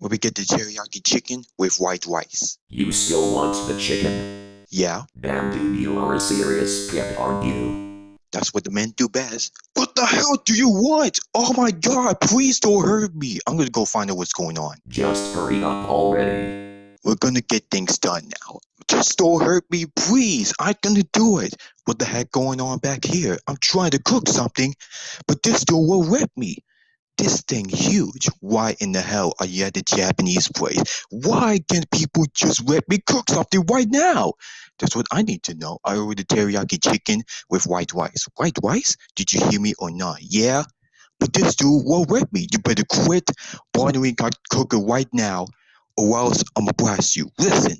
where we get the teriyaki chicken with white rice. You still want the chicken? Yeah, Damn dude, you are a serious pimp, aren't you? that's what the men do best. What the hell do you want? Oh my god, please don't hurt me. I'm gonna go find out what's going on. Just hurry up already. We're gonna get things done now. Just don't hurt me, please. I'm gonna do it. What the heck going on back here? I'm trying to cook something, but this door will rip me. This thing huge. Why in the hell are you at the Japanese place? Why can't people just let me cook something right now? That's what I need to know. I ordered teriyaki chicken with white rice. White rice? Did you hear me or not? Yeah? But this dude won't let me. You better quit bothering God cooker right now or else I'ma blast you. Listen,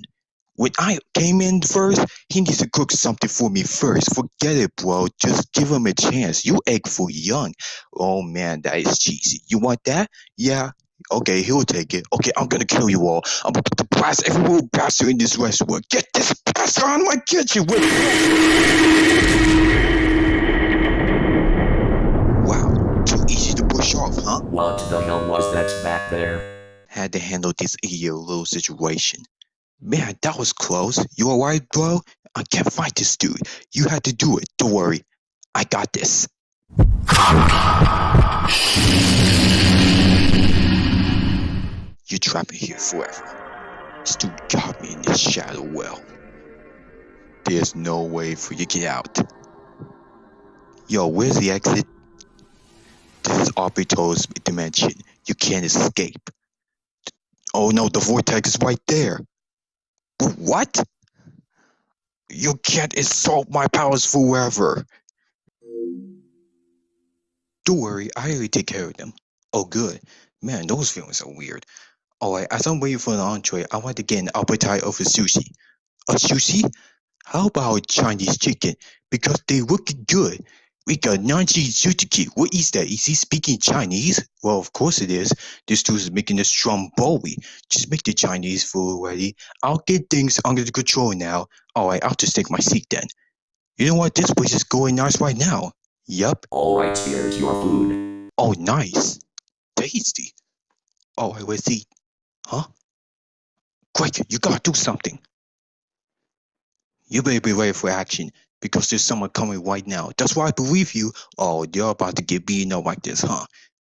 when I came in first, he needs to cook something for me first. Forget it, bro. Just give him a chance. You egg foo young. Oh man, that is cheesy. You want that? Yeah. Okay, he'll take it. Okay, I'm gonna kill you all. I'm gonna put blast every little bastard in this restaurant. Get this bastard out of my kitchen. Wait. Wow, too easy to push off, huh? What the hell was that back there? had to handle this idiot little situation. Man, that was close. You alright, bro? I can't fight this dude. You had to do it. Don't worry. I got this. You're trapped here forever. This dude got me in this shadow well. There's no way for you to get out. Yo, where's the exit? This is Obito's dimension. You can't escape. Oh no, the vortex is right there. What? You can't insult my powers forever. Don't worry, I already take care of them. Oh good. Man, those feelings are weird. Alright, as I'm waiting for an entree, I want to get an appetite of a sushi. A sushi? How about Chinese chicken? Because they look good. We got Nanji Suzuki. What is that? Is he speaking Chinese? Well, of course it is. This dude is making a stromboli. Just make the Chinese food ready. I'll get things under control now. Alright, I'll just take my seat then. You know what? This place is going nice right now. Yup. Alright, here's your food. Oh, nice. Tasty. Alright, let's eat. Huh? Quick, you gotta do something. You better be ready for action because there's someone coming right now. That's why I believe you. Oh, you're about to get beaten up like this, huh?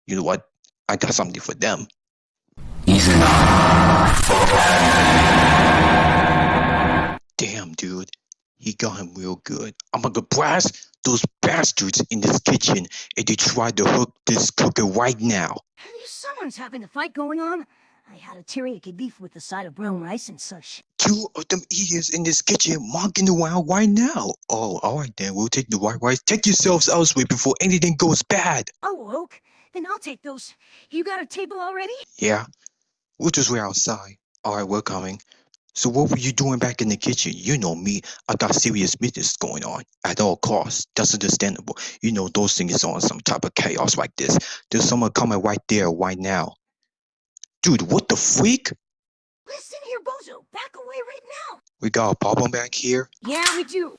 You know what? I got something for them. Damn, dude. He got him real good. I'm gonna blast those bastards in this kitchen if they try to hook this cooker right now. Someone's having a fight going on. I had a teriyaki beef with a side of brown rice and such. Two of them idiots in this kitchen monkeying around right now. Oh, alright then, we'll take the white rice. Take yourselves elsewhere before anything goes bad. Oh, Oak, then I'll take those. You got a table already? Yeah, we'll just wait outside. Alright, we're coming. So what were you doing back in the kitchen? You know me, I got serious business going on at all costs. That's understandable. You know those things on some type of chaos like this. There's someone coming right there right now. Dude, what the freak? Listen here, Bozo. Back away right now. We got a problem back here. Yeah, we do.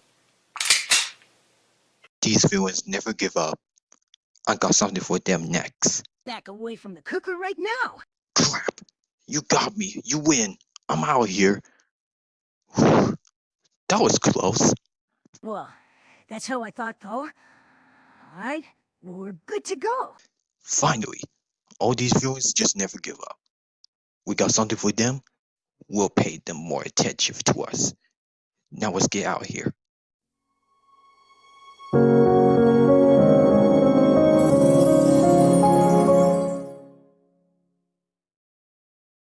These villains never give up. I got something for them next. Back away from the cooker right now. Crap. You got me. You win. I'm out of here. Whew. That was close. Well, that's how I thought, though. Alright, we're good to go. Finally. All these villains just never give up. We got something for them. We'll pay them more attention to us. Now let's get out here.